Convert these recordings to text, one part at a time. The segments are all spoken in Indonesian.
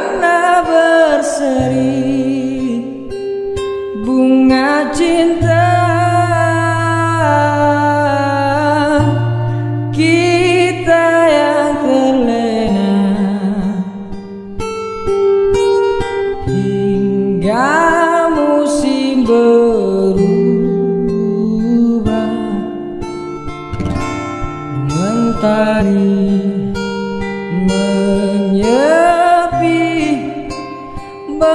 pernah berseri. Bunga cinta. Kita yang terlena. Hingga musim berubah. Mentari.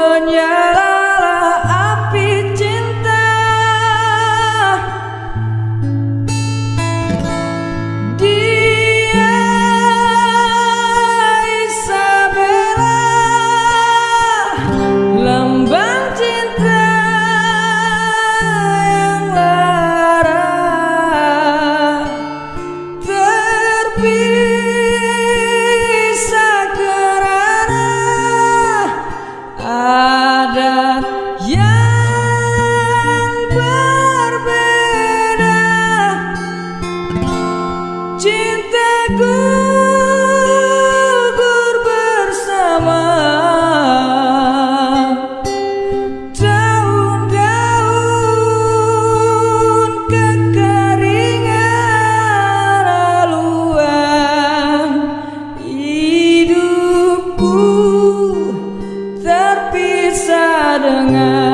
menyala Dengar.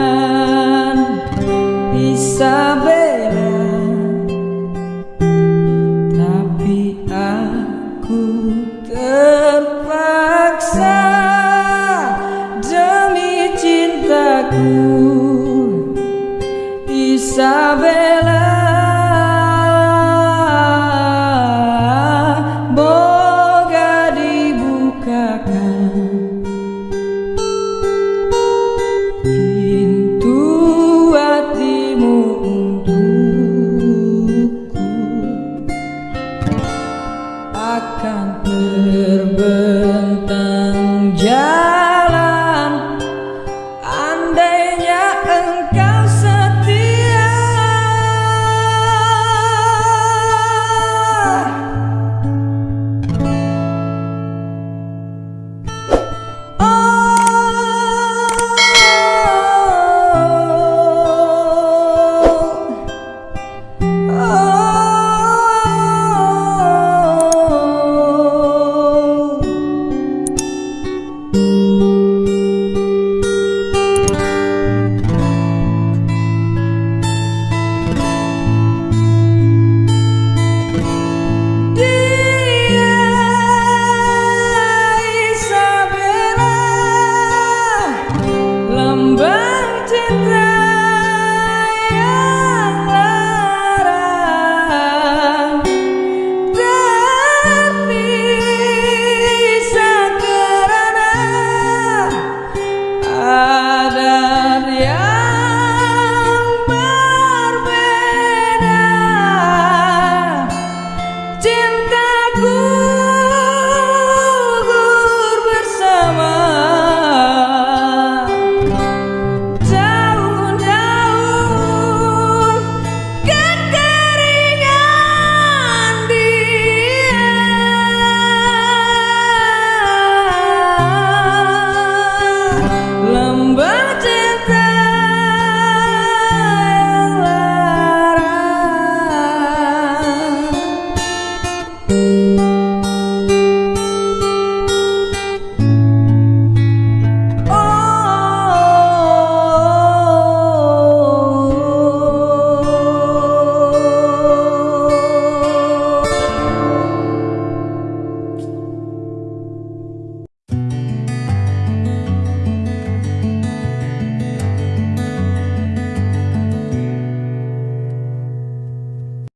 faca